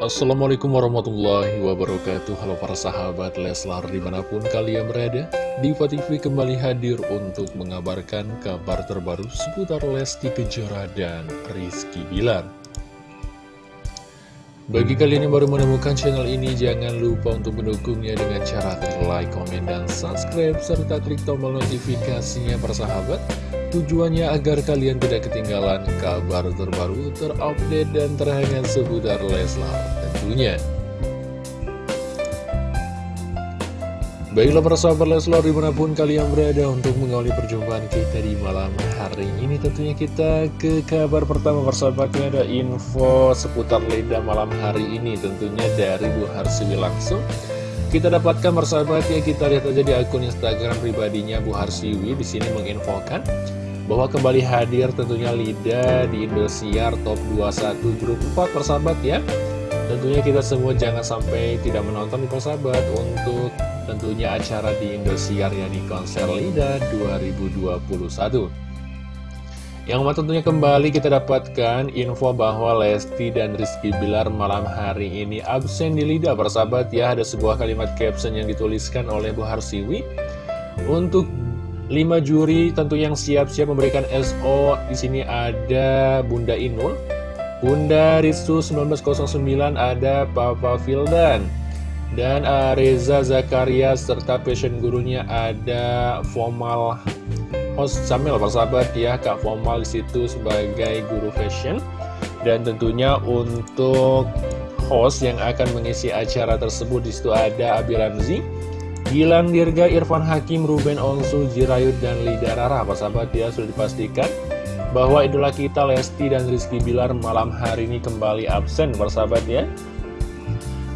Assalamualaikum warahmatullahi wabarakatuh. Halo para sahabat Leslar di mana pun kalian berada Diva TV kembali hadir untuk mengabarkan kabar terbaru seputar Lesti Kejora dan Rizky Bilar. Bagi kalian yang baru menemukan channel ini jangan lupa untuk mendukungnya dengan cara klik like, komen, dan subscribe serta klik tombol notifikasinya para sahabat Tujuannya agar kalian tidak ketinggalan kabar terbaru, terupdate, dan terhangat seputar Leslar tentunya. Baiklah para sahabat Leslar di mana pun kalian berada untuk mengawali perjumpaan kita di malam hari ini Tentunya kita ke kabar pertama persahabatnya ada info seputar Leda malam hari ini Tentunya dari Bu Harsiwi langsung kita dapatkan persahabat ya kita lihat aja di akun Instagram pribadinya Bu Harsiwi. Di sini menginfokan bahwa kembali hadir tentunya Lida di Indosiar Top 21 Grup 4 persahabat ya. Tentunya kita semua jangan sampai tidak menonton di persahabat untuk tentunya acara di Indosiar ya di konser Lida 2021 yang tentunya kembali kita dapatkan info bahwa Lesti dan Rizky Bilar malam hari ini absen di Lida persahabat ya. Ada sebuah kalimat caption yang dituliskan oleh Bu Harsiwi. Untuk 5 juri tentu yang siap-siap memberikan SO di sini ada Bunda Inul, Bunda Ritsu 1909 ada Papa Fildan, dan uh, Reza Zakaria serta passion gurunya ada Formal host Samil persahabat ya Kak Formal di situ sebagai guru fashion. Dan tentunya untuk host yang akan mengisi acara tersebut di situ ada Abi Ramzi Gilang Dirga, Irfan Hakim, Ruben Onsu, Jirayut, dan Lida Rara. Sahabat ya sudah dipastikan bahwa idola kita Lesti dan Rizky Bilar malam hari ini kembali absen. Sahabat ya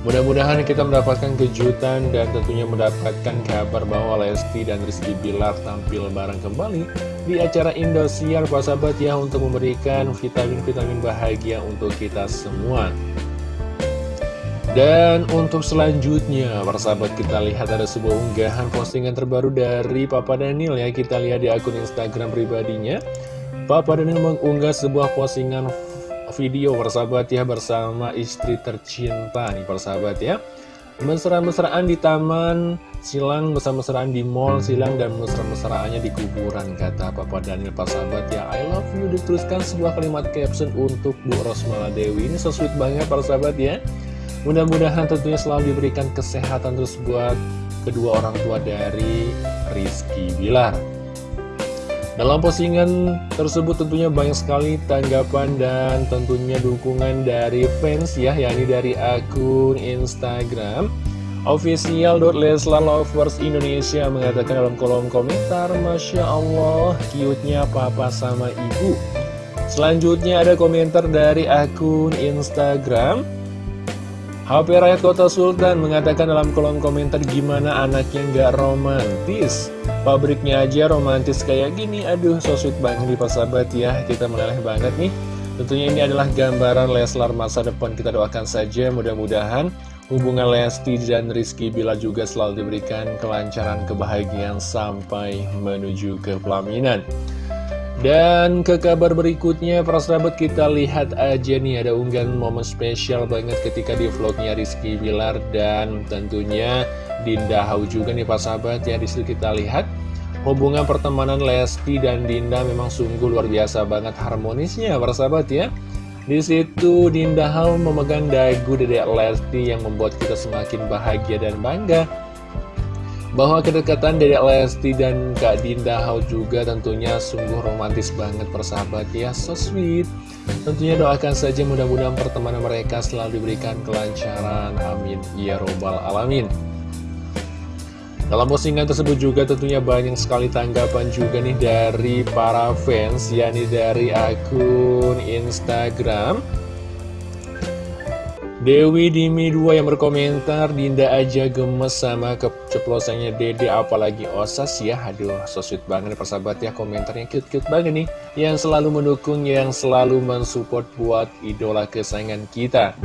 Mudah-mudahan kita mendapatkan kejutan dan tentunya mendapatkan kabar bahwa Lesti dan Rizky Bilar tampil bareng kembali di acara Indosiar sahabat ya untuk memberikan vitamin-vitamin bahagia untuk kita semua. Dan untuk selanjutnya, para sahabat kita lihat ada sebuah unggahan postingan terbaru dari Papa Daniel ya Kita lihat di akun Instagram pribadinya Papa Daniel mengunggah sebuah postingan video persahabat ya bersama istri tercinta nih persahabat ya. Mesra-mesraan di taman, silang mesra-mesraan di mall, silang dan mesra-mesraannya di kuburan Kata Papa Daniel persahabat ya. I love you dituliskan sebuah kalimat caption untuk Bu Rosmala Dewi. Ini so sweet banget persahabat ya. Mudah-mudahan tentunya selalu diberikan kesehatan terus buat kedua orang tua dari Rizky Bilar. Dalam postingan tersebut tentunya banyak sekali tanggapan dan tentunya dukungan dari fans ya, yakni dari akun Instagram official.leslalovers Indonesia mengatakan dalam kolom komentar Masya Allah, cute-nya papa sama ibu. Selanjutnya ada komentar dari akun Instagram HP Rakyat Kota Sultan mengatakan dalam kolom komentar gimana anaknya nggak romantis? Pabriknya aja romantis kayak gini. Aduh so sweet banget nih sahabat ya. Kita meleleh banget nih. Tentunya ini adalah gambaran Leslar masa depan. Kita doakan saja mudah-mudahan Hubungan Lesti dan Rizky Bila juga selalu diberikan kelancaran kebahagiaan Sampai menuju ke pelaminan dan ke kabar berikutnya, para sahabat kita lihat aja nih ada unggahan momen spesial banget ketika di vlognya Rizky Bilar dan tentunya Dinda Hau juga nih para sahabat ya di situ kita lihat hubungan pertemanan Lesti dan Dinda memang sungguh luar biasa banget harmonisnya para sahabat ya. Di situ Dinda Hau memegang dagu Dedek Lesti yang membuat kita semakin bahagia dan bangga bahwa kedekatan Dedek Lesti dan Kak Dinda Hau juga tentunya sungguh romantis banget persahabat ya, so sweet. Tentunya doakan saja mudah-mudahan pertemanan mereka selalu diberikan kelancaran, amin, ya robbal alamin. Dalam postingan tersebut juga tentunya banyak sekali tanggapan juga nih dari para fans, yakni dari akun Instagram Dewi Dimi 2 yang berkomentar Dinda aja gemes sama keceplosannya Dede apalagi Osas ya Aduh so sweet banget persahabat ya komentarnya cute-cute banget nih Yang selalu mendukung yang selalu mensupport buat idola kesayangan kita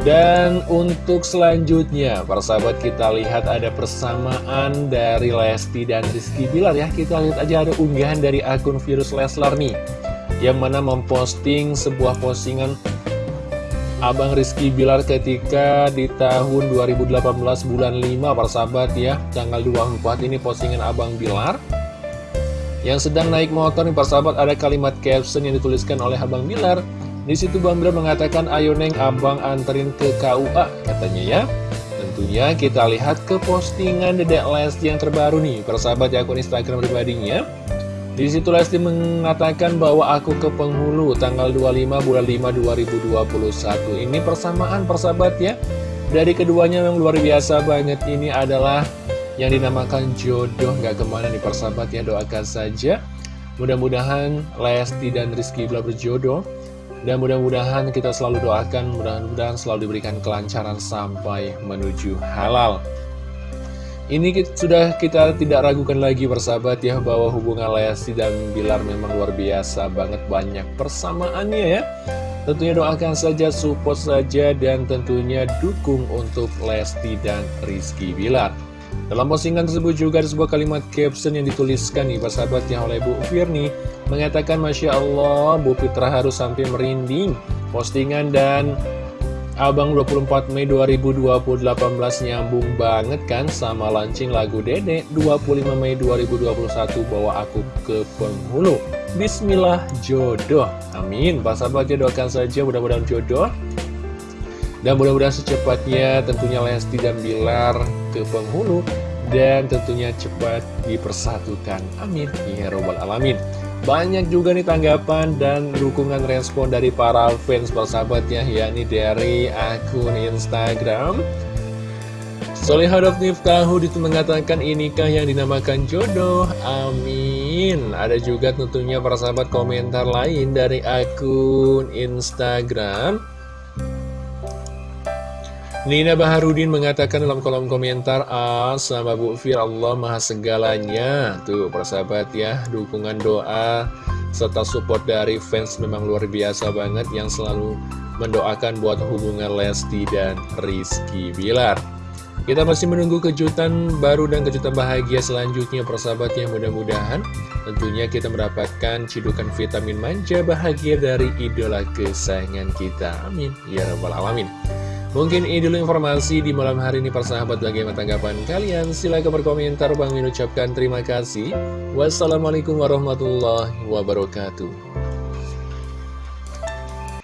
dan untuk selanjutnya, persahabat kita lihat ada persamaan dari Lesti dan Rizky Bilar ya. Kita lihat aja ada unggahan dari akun Virus Leslar nih. Yang mana memposting sebuah postingan Abang Rizky Bilar ketika di tahun 2018 bulan 5 persahabat ya Tanggal 24 ini postingan Abang Bilar Yang sedang naik motor nih persahabat ada kalimat caption yang dituliskan oleh Abang Bilar. Di situ Bang Bilar mengatakan ayo neng abang anterin ke KUA katanya ya. Tentunya kita lihat ke postingan Dedek Lesti yang terbaru nih persahabat akun Instagram pribadinya di situ Lesti mengatakan bahwa aku ke penghulu tanggal 25 bulan 5 2021 Ini persamaan persahabat ya. Dari keduanya yang luar biasa banget. Ini adalah yang dinamakan jodoh. Gak ke mana nih persahabat ya. Doakan saja. Mudah-mudahan Lesti dan Rizky bila berjodoh. Dan mudah-mudahan kita selalu doakan. Mudah-mudahan selalu diberikan kelancaran sampai menuju halal ini sudah kita tidak ragukan lagi persahabat ya bahwa hubungan Lesti dan Bilar memang luar biasa banget banyak persamaannya ya. Tentunya doakan saja, support saja, dan tentunya dukung untuk Lesti dan Rizky Bilar. Dalam postingan tersebut juga ada sebuah kalimat caption yang dituliskan nih persahabat ya oleh Bu Firni mengatakan Masya Allah Bu Fitra harus sampai merinding postingan dan Abang 24 Mei 2018 nyambung banget kan sama launching lagu Dede. 25 Mei 2021 bawa aku ke penghulu. Bismillah jodoh. Amin. Pak sahabat doakan saja mudah-mudahan jodoh. Dan mudah-mudahan secepatnya tentunya Lesti dan Bilar ke penghulu. Dan tentunya cepat dipersatukan. Amin. Ya Robbal Alamin banyak juga nih tanggapan dan dukungan respon dari para fans persahabat ya yakni dari akun Instagram. Solihadok Niftahu itu mengatakan inikah yang dinamakan jodoh? Amin. Ada juga tentunya para sahabat komentar lain dari akun Instagram Nina Baharudin mengatakan dalam kolom komentar Ah sama Bu Fir Allah maha segalanya. Tuh persahabat ya Dukungan doa serta support dari fans memang luar biasa banget Yang selalu mendoakan buat hubungan Lesti dan Rizky Bilar. Kita masih menunggu kejutan baru dan kejutan bahagia selanjutnya persahabat yang mudah-mudahan Tentunya kita mendapatkan cidukan vitamin manja bahagia dari idola kesayangan kita. Amin. Ya Rabbal Alamin Mungkin ini dulu informasi di malam hari ini persahabat bagaimana tanggapan kalian? Silahkan berkomentar. Bang Min ucapkan terima kasih. Wassalamualaikum warahmatullahi wabarakatuh